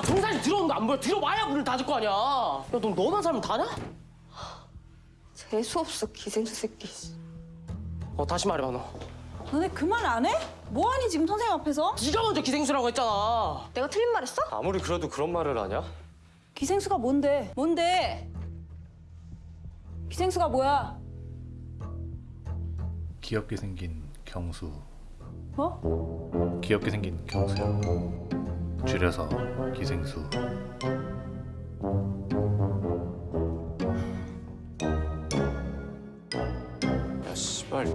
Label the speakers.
Speaker 1: 들어오는 거 안 보여? 들어와야 문을 닫을 거 아니야. 야, 너 너만 살면 다냐?
Speaker 2: 재수없어 기생수 새끼
Speaker 1: 어, 다시 말해봐, 너.
Speaker 3: 너네 그 말 안 해? 뭐하니 지금 선생님 앞에서?
Speaker 1: 네가 먼저 기생수라고 했잖아.
Speaker 2: 내가 틀린 말 했어?
Speaker 4: 아무리 그래도 그런 말을 하냐?
Speaker 3: 기생수가 뭔데? 뭔데? 기생수가 뭐야?
Speaker 5: 귀엽게 생긴 경수
Speaker 3: 어?
Speaker 5: 귀엽게 생긴 경수요 줄여서 기생수.
Speaker 4: 야 씨발